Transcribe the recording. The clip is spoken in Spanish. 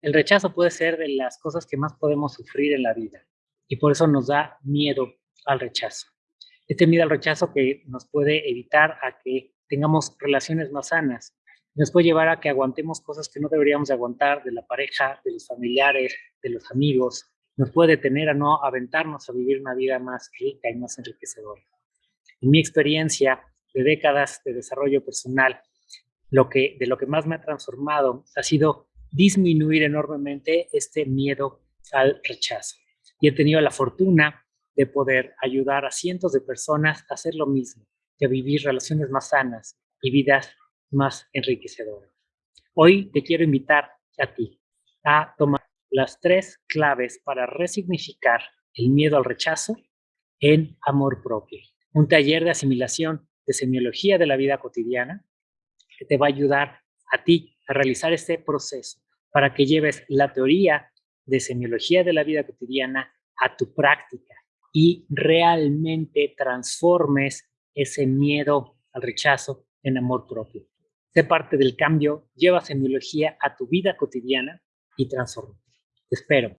El rechazo puede ser de las cosas que más podemos sufrir en la vida y por eso nos da miedo al rechazo. Este miedo al rechazo que nos puede evitar a que tengamos relaciones más sanas, nos puede llevar a que aguantemos cosas que no deberíamos de aguantar de la pareja, de los familiares, de los amigos, nos puede detener a no aventarnos a vivir una vida más rica y más enriquecedora. En mi experiencia de décadas de desarrollo personal, lo que, de lo que más me ha transformado ha sido disminuir enormemente este miedo al rechazo. Y he tenido la fortuna de poder ayudar a cientos de personas a hacer lo mismo, a vivir relaciones más sanas y vidas más enriquecedoras. Hoy te quiero invitar a ti a tomar las tres claves para resignificar el miedo al rechazo en amor propio. Un taller de asimilación de semiología de la vida cotidiana que te va a ayudar a ti a realizar este proceso para que lleves la teoría de semiología de la vida cotidiana a tu práctica y realmente transformes ese miedo al rechazo en amor propio. Sé parte del cambio, lleva semiología a tu vida cotidiana y transforma. Te espero.